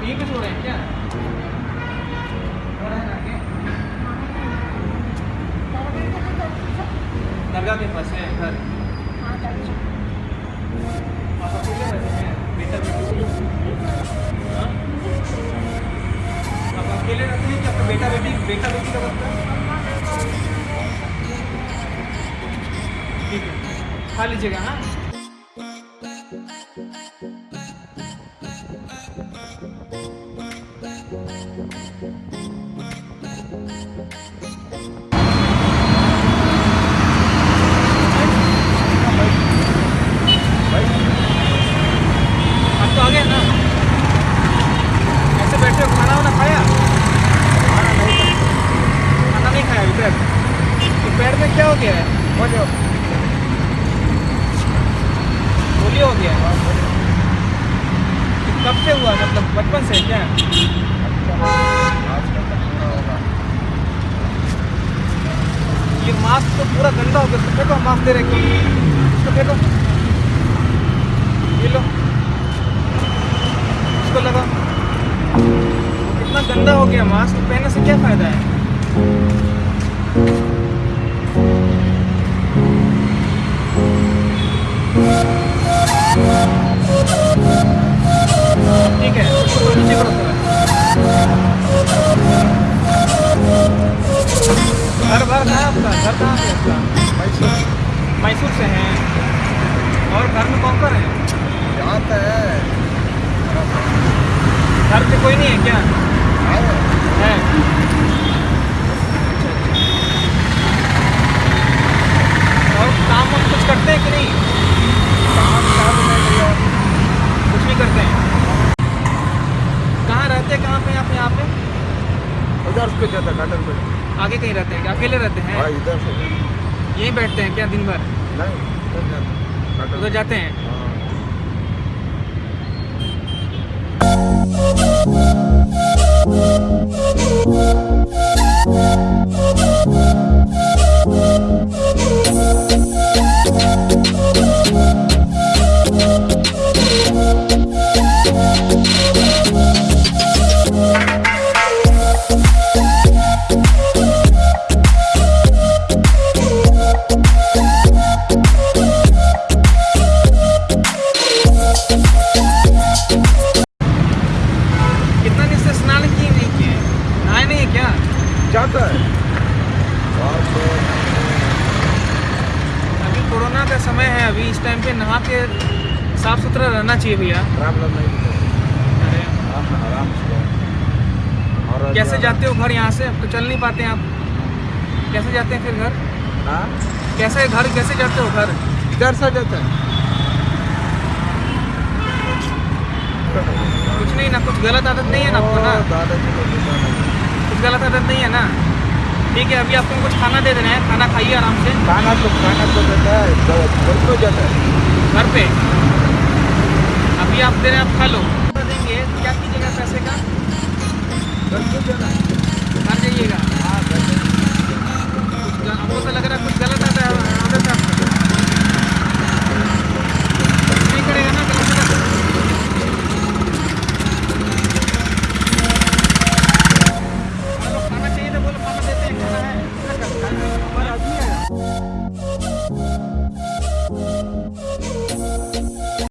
ठीक यहीं पे सो रहे हैं क्या? दरगाह के पास है, घर। हैं? आप रहते हैं कि आपका बेटा बेटी बेटा बेटी का है। खा लीजिएगा हाँ? गया है पोलियो हो गया। है तो कब से हुआ? मतलब बचपन से क्या? ये मास्क तो पूरा गंदा हो गया। तो फेंको मास्क दे रहे इसको फेंको। ये लो। इसको लगा कितना गंदा हो गया मास्क पहनने से क्या फ़ायदा है? ठीक है नीचे घर भर कहाँ है आपका? घर कहाँ से आपका? मैसूर। से हैं। और घर में कौन कौन है। घर पे कोई नहीं है क्या? है और काम वाम कुछ करते हैं कि नहीं कुछ नहीं करते हैं। कहाँ रहते हैं? कहाँ पे आप यहाँ पे? उधर पे जाता गार्डन पे? आगे कहीं रहते हैं क्या? अकेले रहते हैं? हाँ इधर से। यहीं बैठते हैं क्या दिन भर? नहीं उधर जाते हैं। अभी कोरोना का समय है अभी इस टाइम पे नहा के साफ़ सुथरा रहना चाहिए भैया। कैसे जाते हो घर यहाँ से? अब तो चल नहीं पाते आप। कैसे जाते हैं फिर घर? हाँ? कैसे घर कैसे जाते हो घर? इधर से जाता है। कुछ नहीं ना कुछ गलत आदत नहीं है ना आपको ना। कुछ गलत आदत नहीं है ना? ठीक है अभी आपको कुछ खाना दे देना है खाना खाइए आराम से। खाना तो खाना तो देता है घर को जाता है। घर पे? अभी आप दे रहे हैं आप खा लो। देंगे तो क्या कीजिएगा पैसे का? घर जाना है। घर जाइएगा। हाँ घर हमको तो लग रहा है कुछ गलत आता है।